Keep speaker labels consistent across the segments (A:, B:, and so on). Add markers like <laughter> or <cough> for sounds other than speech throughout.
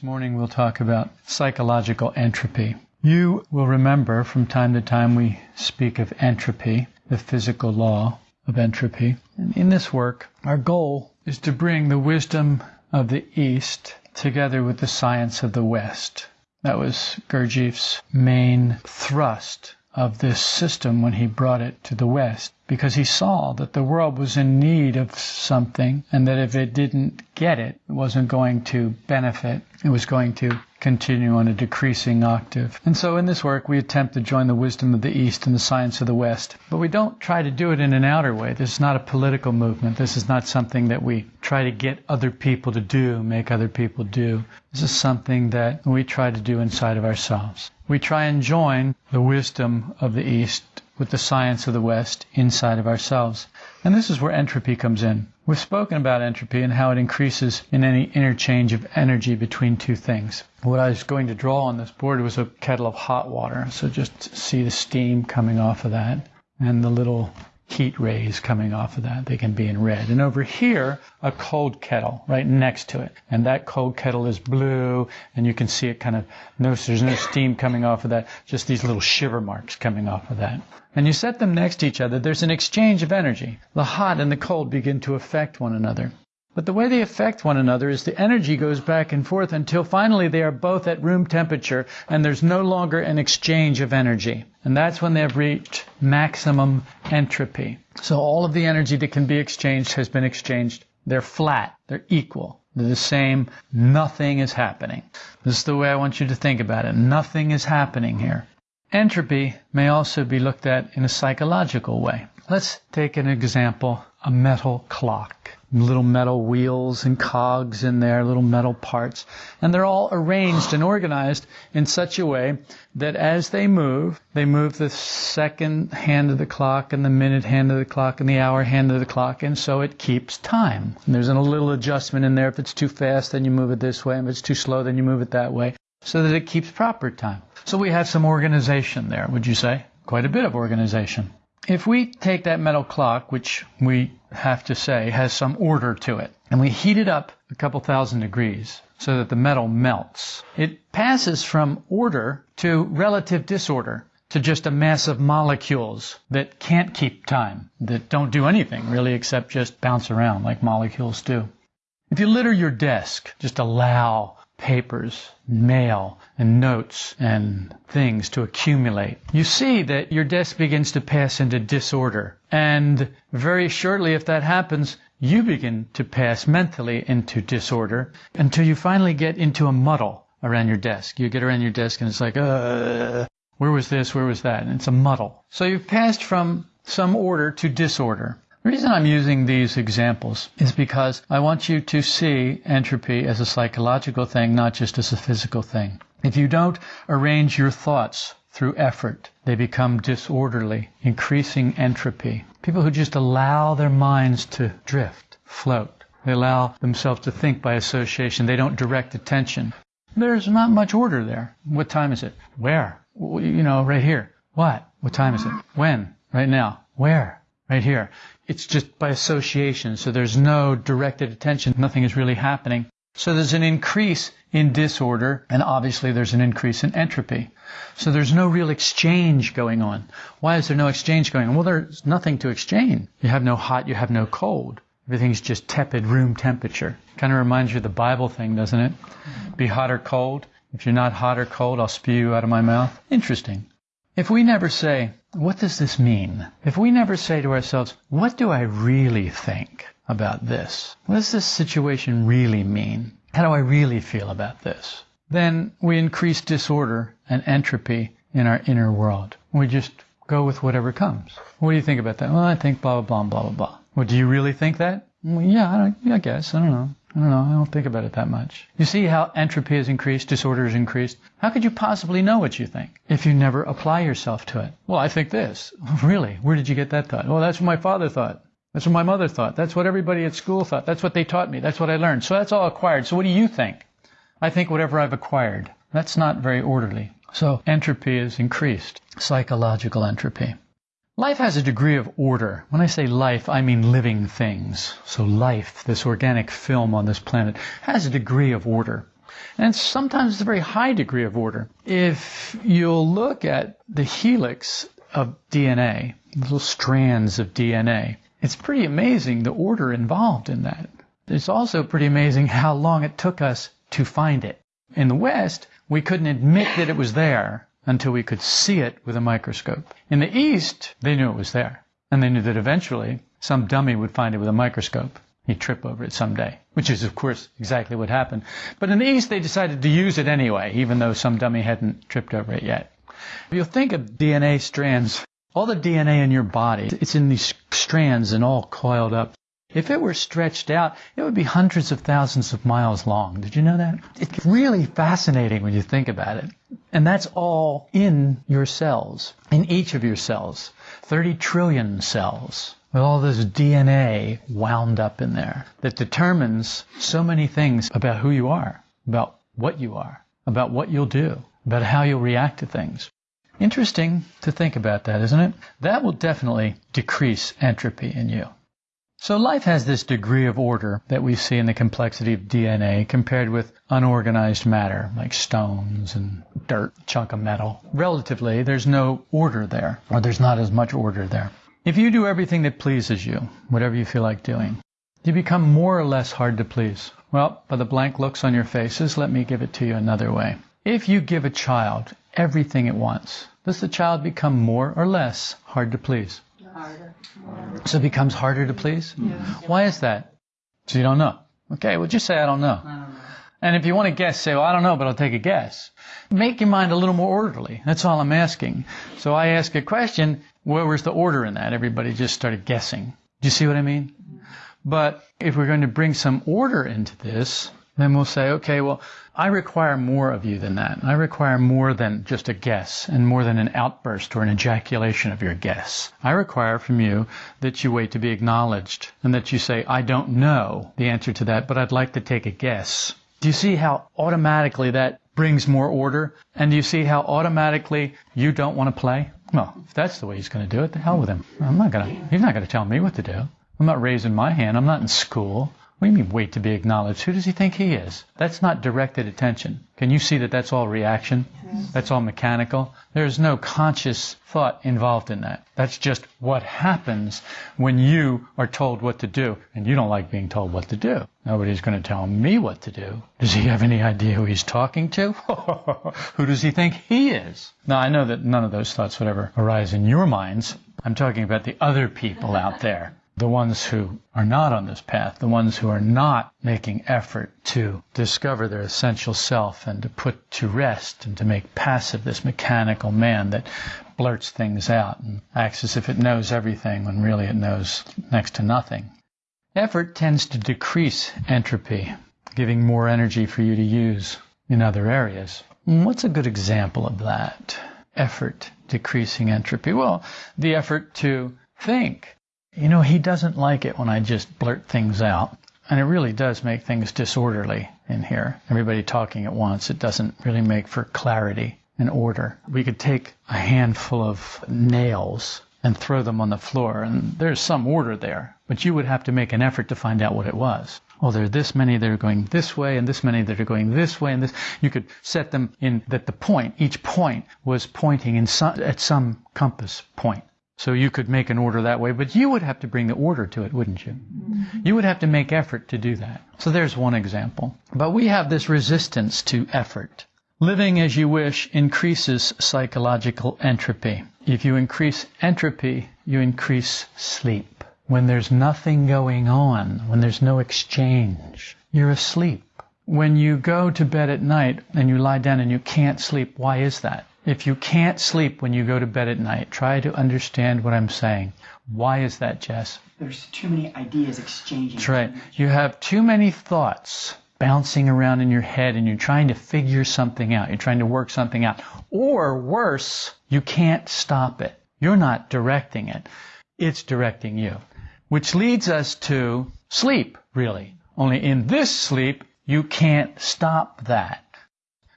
A: This morning we'll talk about psychological entropy. You will remember from time to time we speak of entropy, the physical law of entropy. And in this work, our goal is to bring the wisdom of the East together with the science of the West. That was Gurdjieff's main thrust of this system when he brought it to the West, because he saw that the world was in need of something and that if it didn't get it, it wasn't going to benefit. It was going to continue on a decreasing octave. And so in this work, we attempt to join the wisdom of the East and the science of the West. But we don't try to do it in an outer way. This is not a political movement. This is not something that we try to get other people to do, make other people do. This is something that we try to do inside of ourselves. We try and join the wisdom of the East with the science of the West inside of ourselves. And this is where entropy comes in. We've spoken about entropy and how it increases in any interchange of energy between two things. What I was going to draw on this board was a kettle of hot water. So just see the steam coming off of that and the little heat rays coming off of that. They can be in red. And over here, a cold kettle right next to it. And that cold kettle is blue, and you can see it kind of, no, there's no steam coming off of that, just these little shiver marks coming off of that. And you set them next to each other, there's an exchange of energy. The hot and the cold begin to affect one another. But the way they affect one another is the energy goes back and forth until finally they are both at room temperature and there's no longer an exchange of energy. And that's when they have reached maximum entropy. So all of the energy that can be exchanged has been exchanged. They're flat. They're equal. They're the same. Nothing is happening. This is the way I want you to think about it. Nothing is happening here. Entropy may also be looked at in a psychological way. Let's take an example, a metal clock little metal wheels and cogs in there, little metal parts. And they're all arranged and organized in such a way that as they move, they move the second hand of the clock and the minute hand of the clock and the hour hand of the clock. And so it keeps time. And there's a little adjustment in there. If it's too fast, then you move it this way. If it's too slow, then you move it that way so that it keeps proper time. So we have some organization there, would you say? Quite a bit of organization. If we take that metal clock, which we have to say has some order to it, and we heat it up a couple thousand degrees so that the metal melts, it passes from order to relative disorder to just a mass of molecules that can't keep time, that don't do anything really except just bounce around like molecules do. If you litter your desk, just allow papers, mail, and notes and things to accumulate. You see that your desk begins to pass into disorder. And very shortly, if that happens, you begin to pass mentally into disorder until you finally get into a muddle around your desk. You get around your desk and it's like, uh, where was this? Where was that? And it's a muddle. So you've passed from some order to disorder. The reason I'm using these examples is because I want you to see entropy as a psychological thing, not just as a physical thing. If you don't arrange your thoughts through effort, they become disorderly, increasing entropy. People who just allow their minds to drift, float. They allow themselves to think by association. They don't direct attention. There's not much order there. What time is it? Where? You know, right here. What? What time is it? When? Right now. Where? Right here. It's just by association, so there's no directed attention. Nothing is really happening. So there's an increase in disorder, and obviously there's an increase in entropy. So there's no real exchange going on. Why is there no exchange going on? Well, there's nothing to exchange. You have no hot, you have no cold. Everything's just tepid room temperature. Kind of reminds you of the Bible thing, doesn't it? Be hot or cold. If you're not hot or cold, I'll spew you out of my mouth. Interesting. If we never say, what does this mean? If we never say to ourselves, what do I really think about this? What does this situation really mean? How do I really feel about this? Then we increase disorder and entropy in our inner world. We just go with whatever comes. What do you think about that? Well, I think blah, blah, blah, blah, blah. Well, do you really think that? Well, yeah, I, I guess. I don't know. I don't know. I don't think about it that much. You see how entropy has increased, disorder has increased? How could you possibly know what you think if you never apply yourself to it? Well, I think this. <laughs> Really? Where did you get that thought? Well, that's what my father thought. That's what my mother thought. That's what everybody at school thought. That's what they taught me. That's what I learned. So that's all acquired. So what do you think? I think whatever I've acquired. That's not very orderly. So entropy is increased. Psychological entropy. Life has a degree of order. When I say life, I mean living things. So life, this organic film on this planet, has a degree of order. And sometimes it's a very high degree of order. If you'll look at the helix of DNA, little strands of DNA, it's pretty amazing the order involved in that. It's also pretty amazing how long it took us to find it. In the West, we couldn't admit that it was there until we could see it with a microscope. In the East, they knew it was there. And they knew that eventually some dummy would find it with a microscope. He'd trip over it someday, which is, of course, exactly what happened. But in the East, they decided to use it anyway, even though some dummy hadn't tripped over it yet. If you think of DNA strands, all the DNA in your body, it's in these strands and all coiled up. If it were stretched out, it would be hundreds of thousands of miles long. Did you know that? It's really fascinating when you think about it. And that's all in your cells, in each of your cells. 30 trillion cells with all this DNA wound up in there that determines so many things about who you are, about what you are, about what you'll do, about how you'll react to things. Interesting to think about that, isn't it? That will definitely decrease entropy in you. So life has this degree of order that we see in the complexity of DNA compared with unorganized matter, like stones and dirt, chunk of metal. Relatively, there's no order there, or there's not as much order there. If you do everything that pleases you, whatever you feel like doing, you become more or less hard to please. Well, by the blank looks on your faces, let me give it to you another way. If you give a child everything it wants, does the child become more or less hard to please?
B: Harder.
A: So it becomes harder to please? Why is that? So you don't know. Okay, well just say I don't know.
B: I don't know.
A: And if you want to guess, say, well, I don't know, but I'll take a guess. Make your mind a little more orderly. That's all I'm asking. So I ask a question, where was the order in that? Everybody just started guessing. Do you see what I mean? Mm-hmm. But if we're going to bring some order into this, then we'll say, okay, well, I require more of you than that. I require more than just a guess and more than an outburst or an ejaculation of your guess. I require from you that you wait to be acknowledged and that you say, I don't know the answer to that, but I'd like to take a guess. Do you see how automatically that brings more order? And do you see how automatically you don't want to play? Well, if that's the way he's going to do it, the hell with him. I'm not going to, he's not going to tell me what to do. I'm not raising my hand. I'm not in school. What do you mean wait to be acknowledged? Who does he think he is? That's not directed attention. Can you see that that's all reaction? That's all mechanical? There's no conscious thought involved in that. That's just what happens when you are told what to do and you don't like being told what to do. Nobody's going to tell me what to do. Does he have any idea who he's talking to? <laughs> who does he think he is? Now, I know that none of those thoughts would ever arise in your minds. I'm talking about the other people out there the ones who are not on this path, the ones who are not making effort to discover their essential self and to put to rest and to make passive this mechanical man that blurts things out and acts as if it knows everything when really it knows next to nothing. Effort tends to decrease entropy, giving more energy for you to use in other areas. What's a good example of that? Effort decreasing entropy. Well, the effort to think you know, he doesn't like it when I just blurt things out. And it really does make things disorderly in here. Everybody talking at once. It doesn't really make for clarity and order. We could take a handful of nails and throw them on the floor, and there's some order there. But you would have to make an effort to find out what it was. Oh, there are this many that are going this way, and this many that are going this way, and this. You could set them in that the point, each point was pointing in some, at some compass point. So you could make an order that way, but you would have to bring the order to it, wouldn't you? Mm-hmm. You would have to make effort to do that. So there's one example. But we have this resistance to effort. Living as you wish increases psychological entropy. If you increase entropy, you increase sleep. When there's nothing going on, when there's no exchange, you're asleep. When you go to bed at night and you lie down and you can't sleep, why is that? If you can't sleep when you go to bed at night, try to understand what I'm saying. Why is that, Jess?
B: There's too many ideas exchanging.
A: That's right. You have too many thoughts bouncing around in your head and you're trying to figure something out. You're trying to work something out. Or worse, you can't stop it. You're not directing it. It's directing you. Which leads us to sleep, really. Only in this sleep, you can't stop that.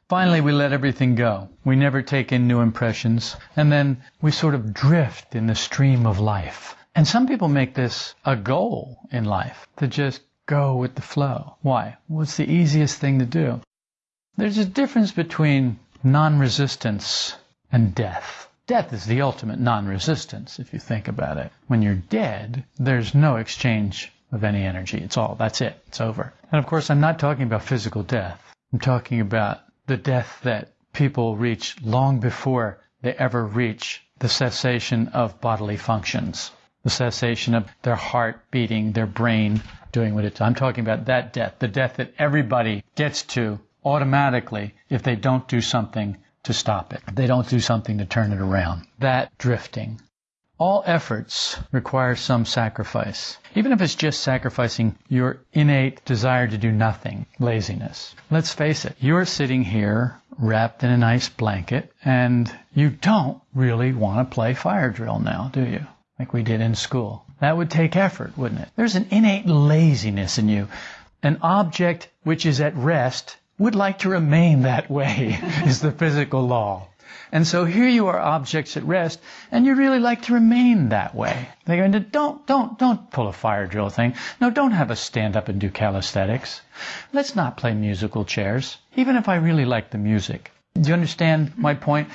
A: Finally, we let everything go. We never take in new impressions. And then we sort of drift in the stream of life. And some people make this a goal in life to just go with the flow. Why? Well, the easiest thing to do. There's a difference between non-resistance and death. Death is the ultimate non-resistance, if you think about it. When you're dead, there's no exchange of any energy. It's all, that's it. It's over. And of course, I'm not talking about physical death. I'm talking about the death that people reach long before they ever reach the cessation of bodily functions, the cessation of their heart beating, their brain doing what it's. I'm talking about that death, the death that everybody gets to automatically if they don't do something to stop it. They don't do something to turn it around. That drifting. All efforts require some sacrifice, even if it's just sacrificing your innate desire to do nothing, laziness. Let's face it, you're sitting here wrapped in a nice blanket and you don't really want to play fire drill now, do you? Like we did in school. That would take effort, wouldn't it? There's an innate laziness in you. An object which is at rest would like to remain that way, <laughs> is the physical law. And so here you are objects at rest, and you really like to remain that way. They go going to, don't, don't, don't pull a fire drill thing. No, don't have us stand up and do calisthenics. Let's not play musical chairs, even if I really like the music. Do you understand my point?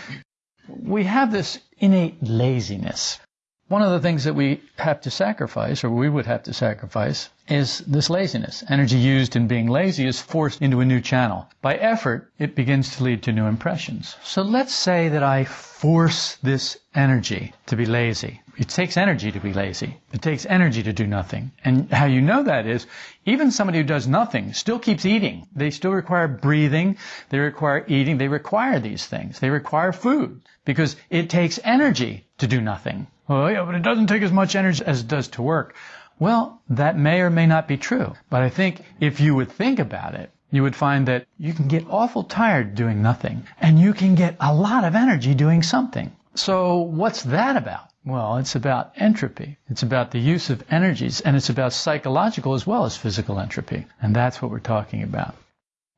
A: We have this innate laziness. One of the things that we have to sacrifice, or we would have to sacrifice, is this laziness. Energy used in being lazy is forced into a new channel. By effort, it begins to lead to new impressions. So let's say that I force this energy to be lazy. It takes energy to be lazy. It takes energy to do nothing. And how you know that is, even somebody who does nothing still keeps eating. They still require breathing. They require eating. They require these things. They require food because it takes energy to do nothing. Oh, yeah, but it doesn't take as much energy as it does to work. Well, that may or may not be true. But I think if you would think about it, you would find that you can get awful tired doing nothing, and you can get a lot of energy doing something. So what's that about? Well, it's about entropy. It's about the use of energies, and it's about psychological as well as physical entropy. And that's what we're talking about.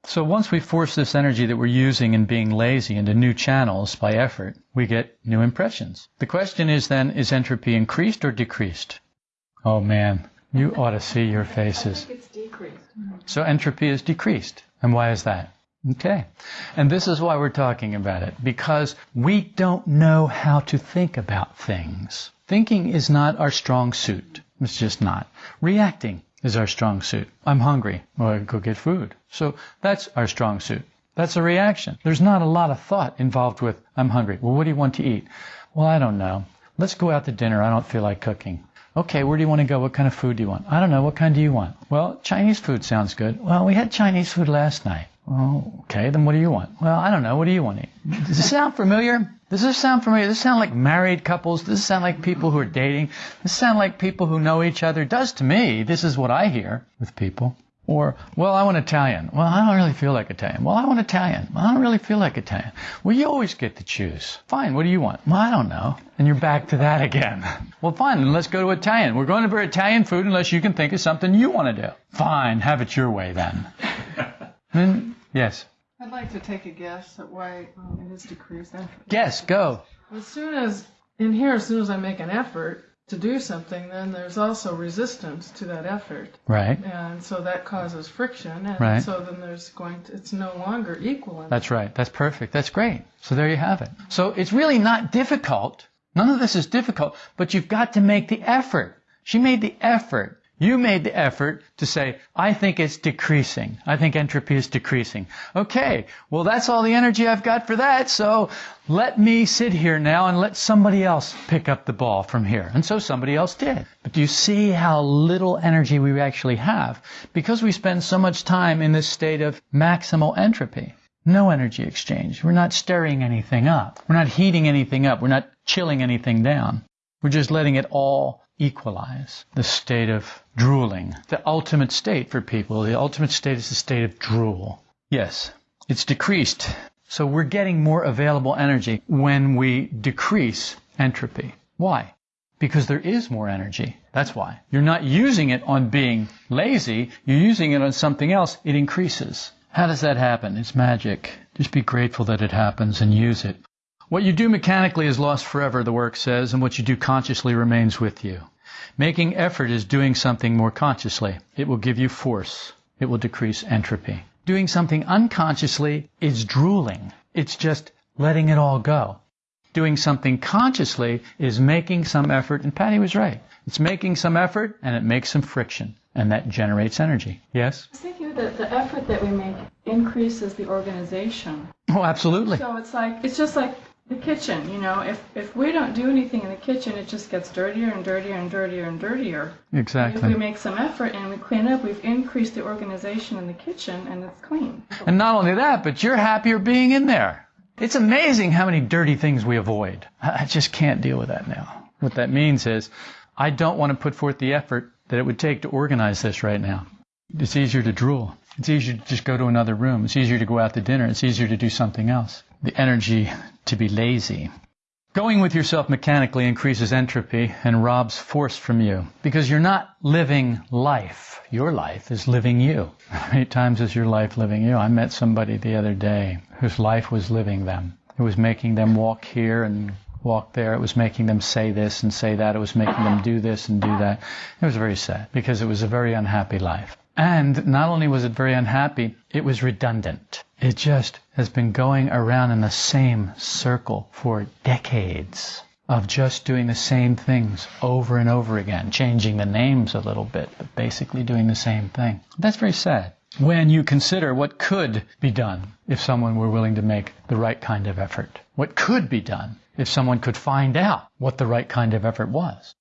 A: So once we force this energy that we're using in being lazy into new channels by effort, we get new impressions. The question is then, is entropy increased or decreased? Oh man, you ought to see your faces.
C: it's decreased.
A: So entropy is decreased. And why is that? Okay. And this is why we're talking about it. Because we don't know how to think about things. Thinking is not our strong suit. It's just not. Reacting is our strong suit. I'm hungry. Well, I go get food. So that's our strong suit. That's a reaction. There's not a lot of thought involved with, I'm hungry. Well, what do you want to eat? Well, I don't know. Let's go out to dinner. I don't feel like cooking. Okay, where do you want to go? What kind of food do you want? I don't know. What kind do you want? Well, Chinese food sounds good. Well, we had Chinese food last night. Well, okay, then what do you want? Well, I don't know. What do you want? Does this sound familiar? Does this sound familiar? Does this sound like married couples? Does this sound like people who are dating? Does this sound like people who know each other? Does to me. This is what I hear with people. Or, well, I want Italian. Well, I don't really feel like Italian. Well, I want Italian. Well, I don't really feel like Italian. Well, you always get to choose. Fine, what do you want? Well, I don't know. And you're back to that again. <laughs> Well, fine, then let's go to Italian. We're going to for Italian food unless you can think of something you want to do. Fine, have it your way then. <laughs> then yes.
C: I'd like to take a guess at why um, it is decreased.
A: Guess, go.
C: As soon as, in here, as soon as I make an effort to do something, then there's also resistance to that effort.
A: Right.
C: And so that causes friction. And
A: Right.
C: so then there's going to, it's no longer equal.
A: That's right. That's perfect. That's great. So there you have it. So it's really not difficult. None of this is difficult, but you've got to make the effort. She made the effort. You made the effort to say, I think it's decreasing. I think entropy is decreasing. Okay, well that's all the energy I've got for that, so let me sit here now and let somebody else pick up the ball from here. And so somebody else did. But do you see how little energy we actually have? Because we spend so much time in this state of maximal entropy. No energy exchange. We're not stirring anything up. We're not heating anything up. We're not chilling anything down. We're just letting it all equalize the state of drooling. The ultimate state for people, the ultimate state is the state of drool. Yes, it's decreased. So we're getting more available energy when we decrease entropy. Why? Because there is more energy. That's why. You're not using it on being lazy, you're using it on something else, it increases. How does that happen? It's magic. Just be grateful that it happens and use it. What you do mechanically is lost forever, the work says, and what you do consciously remains with you. Making effort is doing something more consciously. It will give you force. It will decrease entropy. Doing something unconsciously is drooling. It's just letting it all go. Doing something consciously is making some effort, and Patty was right. It's making some effort and it makes some friction, and that generates energy. Yes?
D: I was thinking that the effort that we make increases the organization.
A: Oh, absolutely.
D: So it's like it's just like the kitchen, you know. If if we don't do anything in the kitchen, it just gets dirtier and dirtier and dirtier and dirtier. Exactly. If we make some effort and we clean up, we've increased the organization in the kitchen and it's clean.
A: And not only that, but you're happier being in there. It's amazing how many dirty things we avoid. I I just can't deal with that now. What that means is, I don't want to put forth the effort that it would take to organize this right now. It's easier to drool. It's easier to just go to another room. It's easier to go out to dinner. It's easier to do something else. The energy to be lazy. Going with yourself mechanically increases entropy and robs force from you because you're not living life. Your life is living you. <laughs> How many times is your life living you? I met somebody the other day whose life was living them. It was making them walk here and walk there. It was making them say this and say that. It was making them do this and do that. It was very sad because it was a very unhappy life. And not only was it very unhappy, it was redundant. It just has been going around in the same circle for decades of just doing the same things over and over again, changing the names a little bit, but basically doing the same thing. That's very sad. When you consider what could be done if someone were willing to make the right kind of effort, what could be done if someone could find out what the right kind of effort was.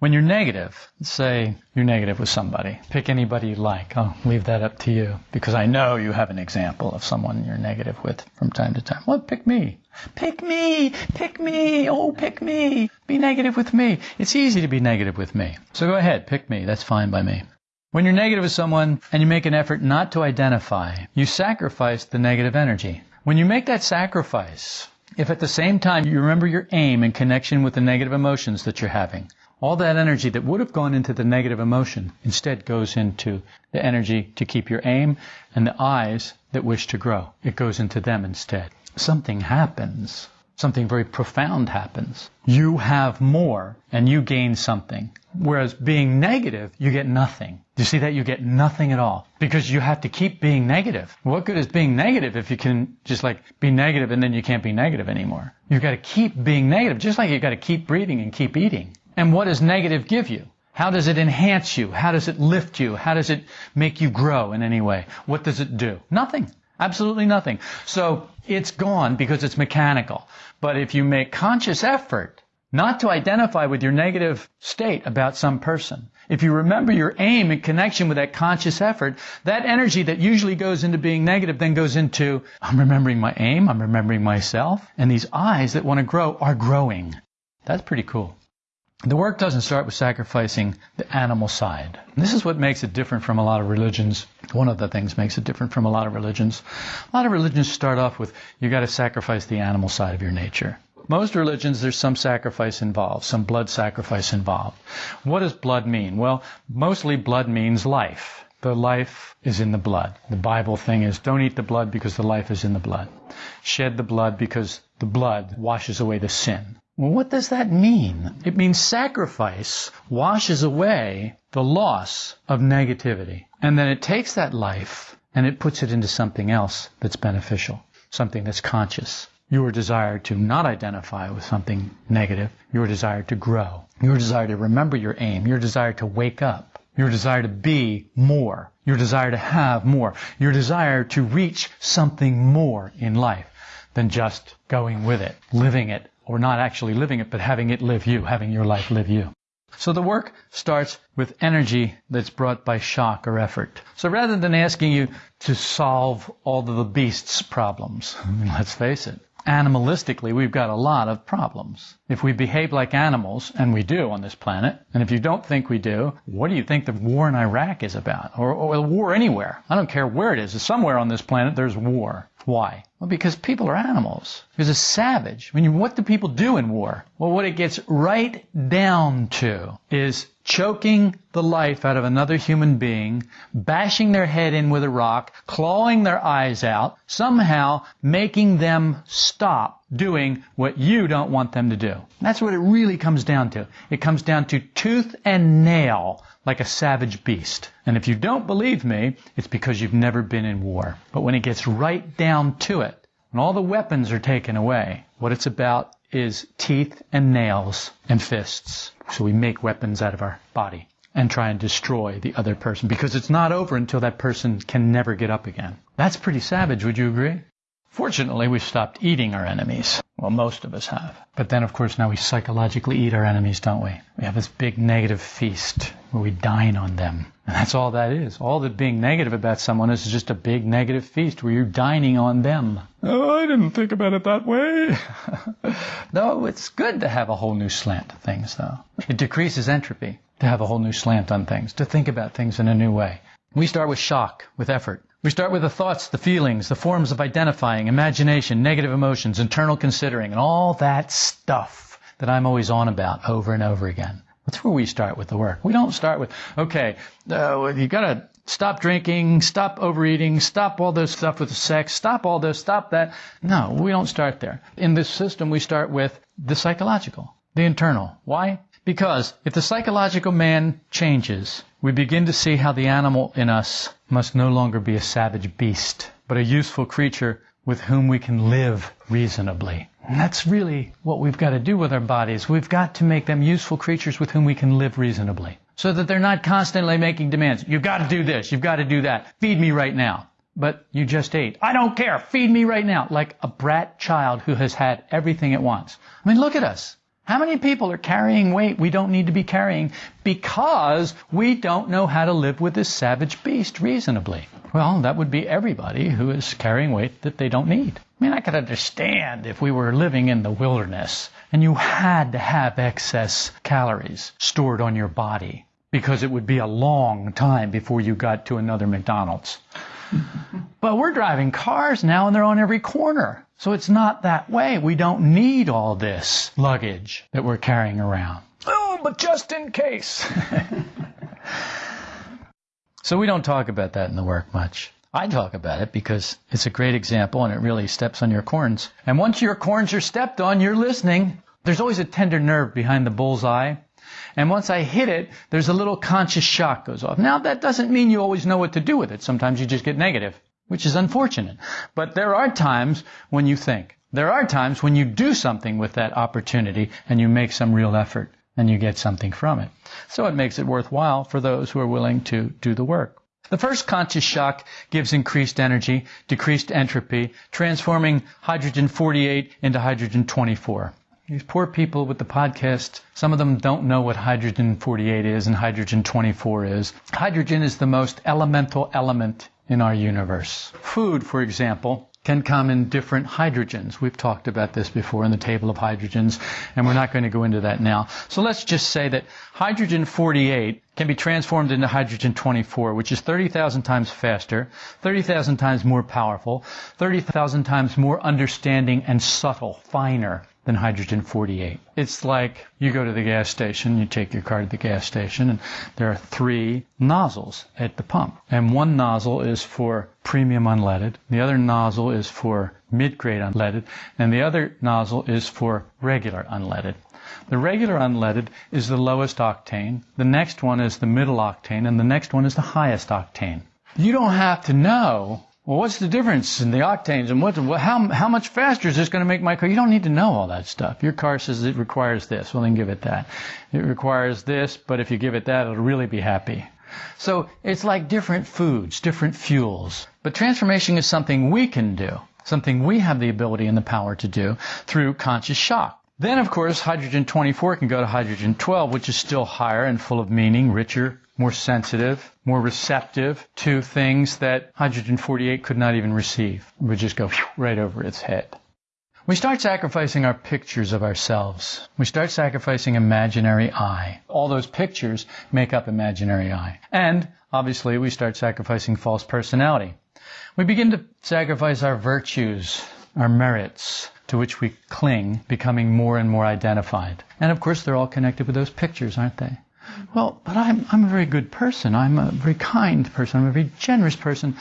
A: When you're negative, say you're negative with somebody, pick anybody you like. I'll leave that up to you because I know you have an example of someone you're negative with from time to time. Well, pick me. Pick me. Pick me. Oh, pick me. Be negative with me. It's easy to be negative with me. So go ahead, pick me. That's fine by me. When you're negative with someone and you make an effort not to identify, you sacrifice the negative energy. When you make that sacrifice, if at the same time you remember your aim in connection with the negative emotions that you're having, all that energy that would have gone into the negative emotion instead goes into the energy to keep your aim and the I's that wish to grow. It goes into them instead. Something happens. Something very profound happens. You have more and you gain something. Whereas being negative, you get nothing. Do you see that? You get nothing at all. Because you have to keep being negative. What good is being negative if you can just like be negative and then you can't be negative anymore? You've got to keep being negative, just like you've got to keep breathing and keep eating. And what does negative give you? How does it enhance you? How does it lift you? How does it make you grow in any way? What does it do? Nothing. Absolutely nothing. So it's gone because it's mechanical. But if you make conscious effort not to identify with your negative state about some person, if you remember your aim in connection with that conscious effort, that energy that usually goes into being negative then goes into, I'm remembering my aim, I'm remembering myself, and these I's that want to grow are growing. That's pretty cool. The work doesn't start with sacrificing the animal side. This is what makes it different from a lot of religions. One of the things makes it different from a lot of religions. A lot of religions start off with you got to sacrifice the animal side of your nature. Most religions, there's some sacrifice involved, some blood sacrifice involved. What does blood mean? Well, mostly blood means life. The life is in the blood. The Bible thing is don't eat the blood because the life is in the blood. Shed the blood because the blood washes away the sin. Well, what does that mean? It means sacrifice washes away the loss of negativity. And then it takes that life and it puts it into something else that's beneficial, something that's conscious. Your desire to not identify with something negative, your desire to grow, your desire to remember your aim, your desire to wake up, your desire to be more, your desire to have more, your desire to reach something more in life than just going with it, living it, or not actually living it, but having it live you, having your life live you. So the work starts with energy that's brought by shock or effort. So rather than asking you to solve all of the beast's problems, I <laughs> mean, let's face it, animalistically, we've got a lot of problems. If we behave like animals, and we do on this planet, and if you don't think we do, what do you think the war in Iraq is about? Or, or war anywhere? I don't care where it is. Somewhere on this planet, there's war. Why? Well, because people are animals. Because it's savage. I mean, what do people do in war? Well, what it gets right down to is choking the life out of another human being, bashing their head in with a rock, clawing their eyes out, somehow making them stop doing what you don't want them to do. That's what it really comes down to. It comes down to tooth and nail like a savage beast. And if you don't believe me, it's because you've never been in war. But when it gets right down to it, when all the weapons are taken away, what it's about is teeth and nails and fists. So we make weapons out of our body and try and destroy the other person because it's not over until that person can never get up again. That's pretty savage, would you agree? Fortunately, we've stopped eating our enemies. Well, most of us have. But then, of course, now we psychologically eat our enemies, don't we? We have this big negative feast where we dine on them. And that's all that is. All that being negative about someone is just a big negative feast where you're dining on them. Oh, I didn't think about it that way. <laughs> no, it's good to have a whole new slant to things, though. It decreases entropy to have a whole new slant on things, to think about things in a new way. We start with shock, with effort. We start with the thoughts, the feelings, the forms of identifying, imagination, negative emotions, internal considering, and all that stuff that I'm always on about over and over again. That's where we start with the work. We don't start with, okay, uh, you gotta stop drinking, stop overeating, stop all this stuff with sex, stop all this, stop that. No, we don't start there. In this system, we start with the psychological, the internal. Why? Because if the psychological man changes, we begin to see how the animal in us must no longer be a savage beast, but a useful creature with whom we can live reasonably. And that's really what we've got to do with our bodies. We've got to make them useful creatures with whom we can live reasonably. So that they're not constantly making demands. You've got to do this. You've got to do that. Feed me right now. But you just ate. I don't care. Feed me right now. Like a brat child who has had everything at once. I mean, look at us. How many people are carrying weight we don't need to be carrying because we don't know how to live with this savage beast reasonably? Well, that would be everybody who is carrying weight that they don't need. I mean, I could understand if we were living in the wilderness and you had to have excess calories stored on your body because it would be a long time before you got to another McDonald's. But we're driving cars now and they're on every corner. So it's not that way. We don't need all this luggage that we're carrying around. Oh, but just in case. <laughs> so we don't talk about that in the work much. I talk about it because it's a great example and it really steps on your corns. And once your corns are stepped on, you're listening. There's always a tender nerve behind the bullseye. And once I hit it, there's a little conscious shock goes off. Now that doesn't mean you always know what to do with it. Sometimes you just get negative which is unfortunate. But there are times when you think. There are times when you do something with that opportunity and you make some real effort and you get something from it. So it makes it worthwhile for those who are willing to do the work. The first conscious shock gives increased energy, decreased entropy, transforming hydrogen 48 into hydrogen 24. These poor people with the podcast, some of them don't know what hydrogen 48 is and hydrogen 24 is. Hydrogen is the most elemental element in our universe. Food, for example, can come in different hydrogens. We've talked about this before in the table of hydrogens, and we're not going to go into that now. So let's just say that hydrogen 48 can be transformed into hydrogen 24, which is 30,000 times faster, 30,000 times more powerful, 30,000 times more understanding and subtle, finer than hydrogen 48. It's like you go to the gas station, you take your car to the gas station, and there are three nozzles at the pump. And one nozzle is for premium unleaded, the other nozzle is for mid-grade unleaded, and the other nozzle is for regular unleaded. The regular unleaded is the lowest octane, the next one is the middle octane, and the next one is the highest octane. You don't have to know well, what's the difference in the octanes and what, how, how much faster is this going to make my car? You don't need to know all that stuff. Your car says it requires this. Well, then give it that. It requires this, but if you give it that, it'll really be happy. So it's like different foods, different fuels. But transformation is something we can do, something we have the ability and the power to do through conscious shock. Then, of course, hydrogen 24 can go to hydrogen 12, which is still higher and full of meaning, richer, more sensitive, more receptive to things that hydrogen 48 could not even receive. It would just go right over its head. We start sacrificing our pictures of ourselves. We start sacrificing imaginary I. All those pictures make up imaginary I. And obviously we start sacrificing false personality. We begin to sacrifice our virtues, our merits, to which we cling, becoming more and more identified. And of course they're all connected with those pictures, aren't they? Well, but I'm, I'm a very good person. I'm a very kind person. I'm a very generous person.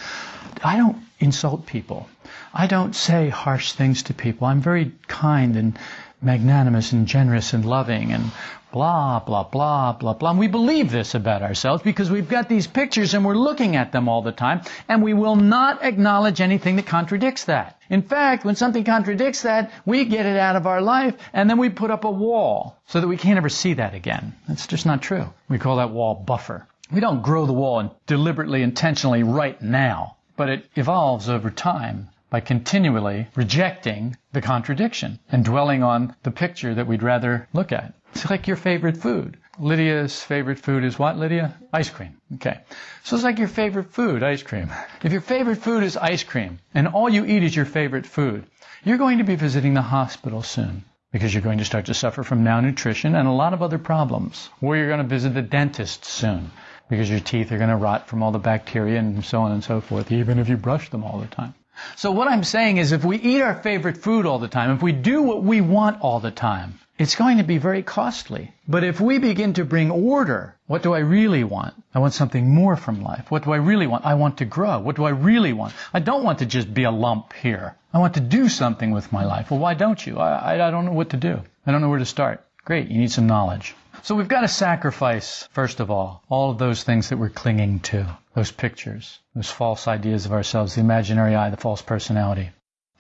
A: I don't insult people. I don't say harsh things to people. I'm very kind and magnanimous and generous and loving and blah, blah, blah, blah, blah. And we believe this about ourselves because we've got these pictures and we're looking at them all the time and we will not acknowledge anything that contradicts that. In fact, when something contradicts that, we get it out of our life and then we put up a wall so that we can't ever see that again. That's just not true. We call that wall buffer. We don't grow the wall deliberately, intentionally right now, but it evolves over time by continually rejecting the contradiction and dwelling on the picture that we'd rather look at. It's like your favorite food. Lydia's favorite food is what, Lydia? Ice cream. Okay. So it's like your favorite food, ice cream. If your favorite food is ice cream and all you eat is your favorite food, you're going to be visiting the hospital soon because you're going to start to suffer from malnutrition and a lot of other problems. Or you're going to visit the dentist soon because your teeth are going to rot from all the bacteria and so on and so forth, even if you brush them all the time. So what I'm saying is if we eat our favorite food all the time, if we do what we want all the time, it's going to be very costly. But if we begin to bring order, what do I really want? I want something more from life. What do I really want? I want to grow. What do I really want? I don't want to just be a lump here. I want to do something with my life. Well, why don't you? I, I, don't know what to do. I don't know where to start. Great, you need some knowledge. So we've got to sacrifice, first of all, all of those things that we're clinging to, those pictures, those false ideas of ourselves, the imaginary I, the false personality.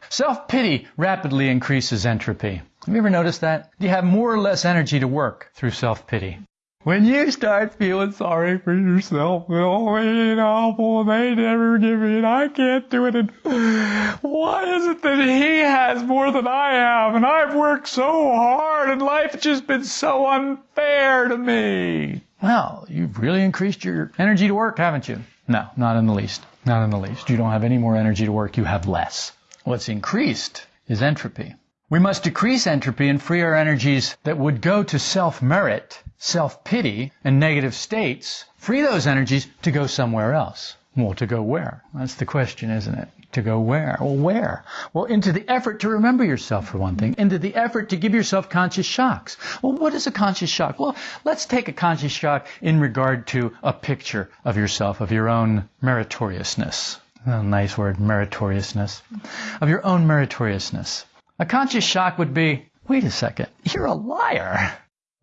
A: Self-pity rapidly increases entropy. Have you ever noticed that? You have more or less energy to work through self-pity. When you start feeling sorry for yourself, oh, ain't awful, they never give me it, I can't do it, and why is it that he has more than I have, and I've worked so hard, and life's just been so unfair to me? Well, you've really increased your energy to work, haven't you? No, not in the least. Not in the least. You don't have any more energy to work, you have less. What's increased is entropy. We must decrease entropy and free our energies that would go to self-merit, self-pity, and negative states. Free those energies to go somewhere else. Well, to go where? That's the question, isn't it? To go where? Well, where? Well, into the effort to remember yourself, for one thing. Into the effort to give yourself conscious shocks. Well, what is a conscious shock? Well, let's take a conscious shock in regard to a picture of yourself, of your own meritoriousness. Oh, nice word, meritoriousness. Of your own meritoriousness. A conscious shock would be, wait a second, you're a liar.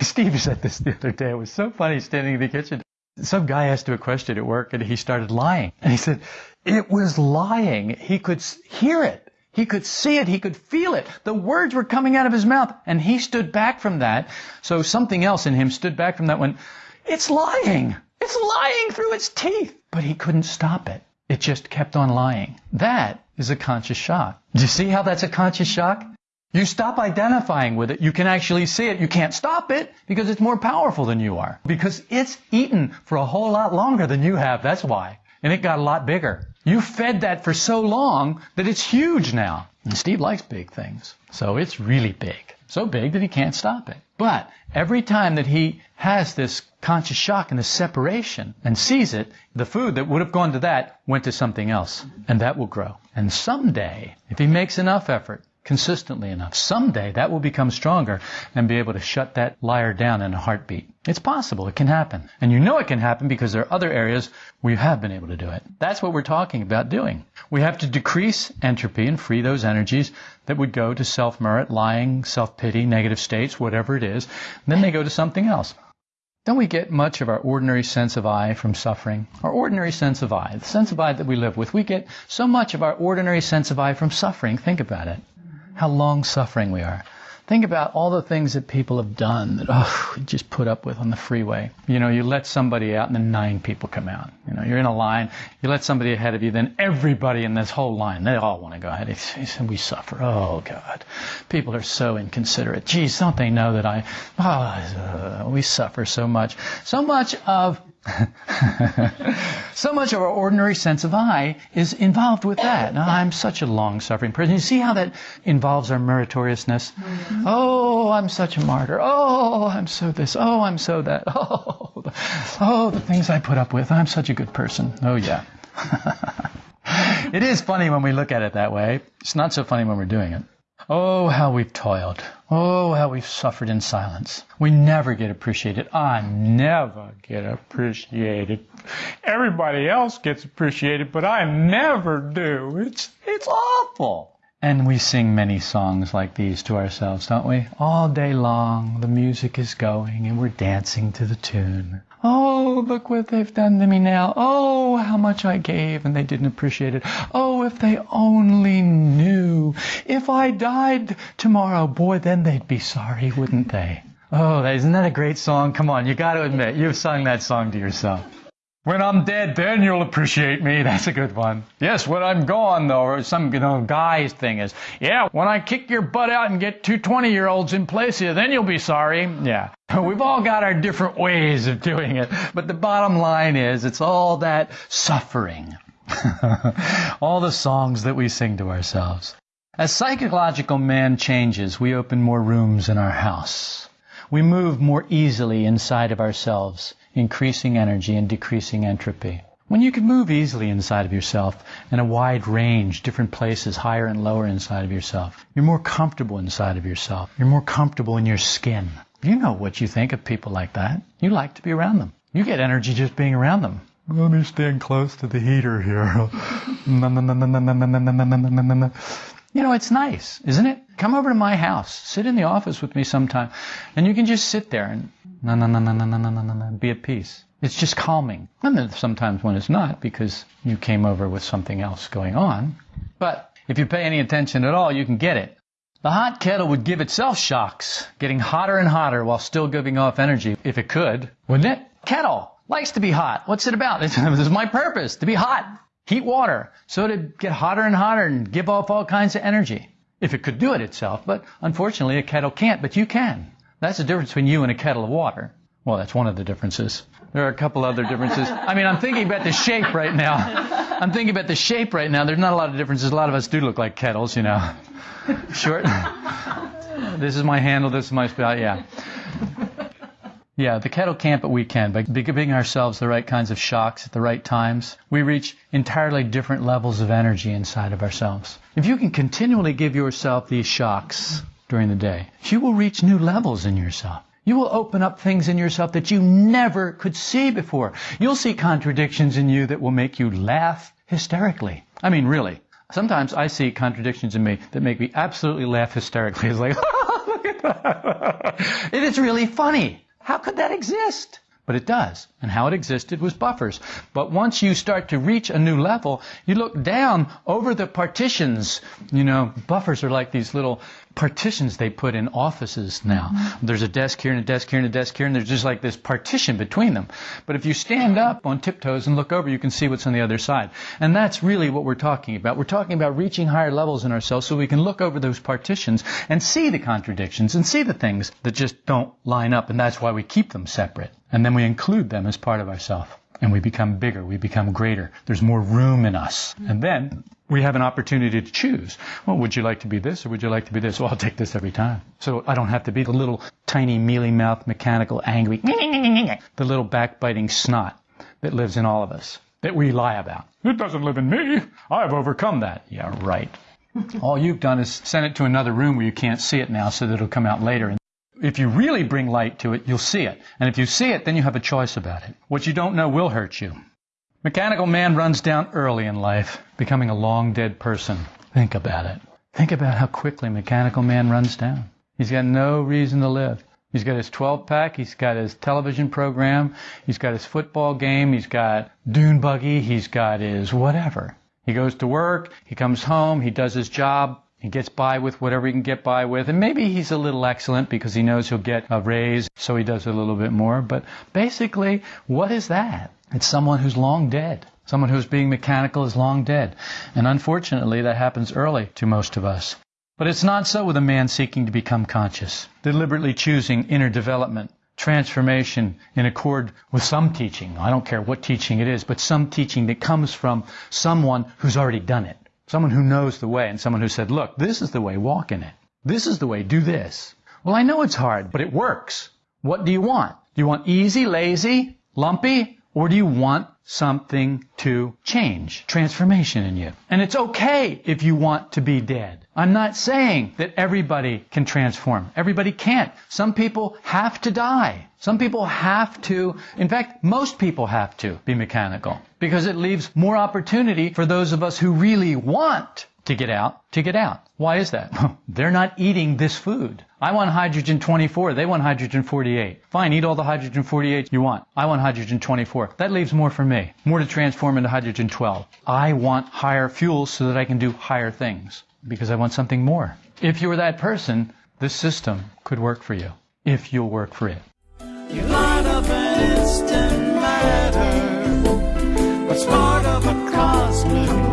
A: Steve said this the other day. It was so funny standing in the kitchen. Some guy asked him a question at work and he started lying. And he said, it was lying. He could hear it. He could see it. He could feel it. The words were coming out of his mouth and he stood back from that. So something else in him stood back from that went, it's lying. It's lying through its teeth. But he couldn't stop it. It just kept on lying. That is a conscious shock. Do you see how that's a conscious shock? You stop identifying with it. You can actually see it. You can't stop it because it's more powerful than you are. Because it's eaten for a whole lot longer than you have. That's why. And it got a lot bigger. You fed that for so long that it's huge now. And Steve likes big things. So it's really big. So big that he can't stop it. But every time that he has this conscious shock and this separation and sees it, the food that would have gone to that went to something else. And that will grow. And someday, if he makes enough effort, consistently enough, someday that will become stronger and be able to shut that liar down in a heartbeat. It's possible. It can happen. And you know it can happen because there are other areas where you have been able to do it. That's what we're talking about doing. We have to decrease entropy and free those energies that would go to self-merit, lying, self-pity, negative states, whatever it is. Then they go to something else. Don't we get much of our ordinary sense of I from suffering? Our ordinary sense of I, the sense of I that we live with, we get so much of our ordinary sense of I from suffering. Think about it how long suffering we are. Think about all the things that people have done that, oh, just put up with on the freeway. You know, you let somebody out and then nine people come out. You know, you're in a line, you let somebody ahead of you, then everybody in this whole line, they all want to go ahead. And we suffer. Oh, God. People are so inconsiderate. Geez, don't they know that I, oh, we suffer so much. So much of <laughs> so much of our ordinary sense of I is involved with that. Now, I'm such a long suffering person. You see how that involves our meritoriousness? Mm-hmm. Oh, I'm such a martyr. Oh, I'm so this. Oh, I'm so that. <laughs> Oh, the, oh, the things I put up with. I'm such a good person. Oh, yeah. <laughs> it is funny when we look at it that way. It's not so funny when we're doing it. Oh, how we've toiled. Oh, how we've suffered in silence. We never get appreciated. I never get appreciated. Everybody else gets appreciated, but I never do. It's, it's awful. And we sing many songs like these to ourselves, don't we? All day long, the music is going and we're dancing to the tune. Oh, look what they've done to me now. Oh, how much I gave and they didn't appreciate it. Oh, if they only knew. If I died tomorrow, boy, then they'd be sorry, wouldn't they? Oh, isn't that a great song? Come on, you gotta admit, you've sung that song to yourself. When I'm dead, then you'll appreciate me. <laughs> That's a good one. Yes, when I'm gone, though, or some you know, guy's thing is, yeah, when I kick your butt out and get two 20 year olds in place you, then you'll be sorry. Yeah. <laughs> We've all got our different ways of doing it. But the bottom line is, it's all that suffering. <laughs> all the songs that we sing to ourselves. As psychological man changes, we open more rooms in our house. We move more easily inside of ourselves increasing energy and decreasing entropy. When you can move easily inside of yourself in a wide range, different places, higher and lower inside of yourself, you're more comfortable inside of yourself. You're more comfortable in your skin. You know what you think of people like that. You like to be around them. You get energy just being around them. Let me stand close to the heater here. You know, it's nice, isn't it? Come over to my house. Sit in the office with me sometime. And you can just sit there and no, no, no, no, no, no, no, no, no, be at peace. It's just calming. And then sometimes when it's not because you came over with something else going on. But if you pay any attention at all, you can get it. The hot kettle would give itself shocks, getting hotter and hotter while still giving off energy, if it could, wouldn't it? Kettle likes to be hot. What's it about? This is my purpose, to be hot. Heat water, so it'd get hotter and hotter and give off all kinds of energy. If it could do it itself, but unfortunately a kettle can't, but you can. That's the difference between you and a kettle of water. Well, that's one of the differences. There are a couple other differences. I mean, I'm thinking about the shape right now. I'm thinking about the shape right now. There's not a lot of differences. A lot of us do look like kettles, you know. Short. <laughs> this is my handle. This is my spout. Yeah. Yeah, the kettle can't, but we can. By giving ourselves the right kinds of shocks at the right times, we reach entirely different levels of energy inside of ourselves. If you can continually give yourself these shocks, during the day. You will reach new levels in yourself. You will open up things in yourself that you never could see before. You'll see contradictions in you that will make you laugh hysterically. I mean, really. Sometimes I see contradictions in me that make me absolutely laugh hysterically. It's like, <laughs> oh, look at that. <laughs> It is really funny. How could that exist? But it does. And how it existed was buffers. But once you start to reach a new level, you look down over the partitions. You know, buffers are like these little partitions they put in offices now. Mm-hmm. There's a desk here and a desk here and a desk here, and there's just like this partition between them. But if you stand up on tiptoes and look over, you can see what's on the other side. And that's really what we're talking about. We're talking about reaching higher levels in ourselves so we can look over those partitions and see the contradictions and see the things that just don't line up. And that's why we keep them separate. And then we include them as part of ourselves and we become bigger, we become greater. There's more room in us. And then we have an opportunity to choose. Well, would you like to be this or would you like to be this? Well, I'll take this every time. So I don't have to be the little tiny mealy mouth, mechanical, angry, <laughs> the little backbiting snot that lives in all of us that we lie about. It doesn't live in me. I've overcome that. Yeah, right. <laughs> all you've done is send it to another room where you can't see it now so that it'll come out later And if you really bring light to it, you'll see it. And if you see it, then you have a choice about it. What you don't know will hurt you. Mechanical man runs down early in life, becoming a long dead person. Think about it. Think about how quickly mechanical man runs down. He's got no reason to live. He's got his 12 pack, he's got his television program, he's got his football game, he's got dune buggy, he's got his whatever. He goes to work, he comes home, he does his job, he gets by with whatever he can get by with. And maybe he's a little excellent because he knows he'll get a raise, so he does a little bit more. But basically, what is that? It's someone who's long dead. Someone who's being mechanical is long dead. And unfortunately, that happens early to most of us. But it's not so with a man seeking to become conscious, deliberately choosing inner development, transformation in accord with some teaching. I don't care what teaching it is, but some teaching that comes from someone who's already done it. Someone who knows the way and someone who said, look, this is the way, walk in it. This is the way, do this. Well, I know it's hard, but it works. What do you want? Do you want easy, lazy, lumpy, or do you want something to change, transformation in you? And it's okay if you want to be dead. I'm not saying that everybody can transform. Everybody can't. Some people have to die. Some people have to, in fact, most people have to be mechanical because it leaves more opportunity for those of us who really want to get out, to get out. Why is that? <laughs> They're not eating this food. I want hydrogen 24. They want hydrogen 48. Fine, eat all the hydrogen 48 you want. I want hydrogen 24. That leaves more for me. More to transform into hydrogen 12. I want higher fuels so that I can do higher things because I want something more. If you were that person, this system could work for you if you'll work for it.
E: You light up an instant matter, of a cosmic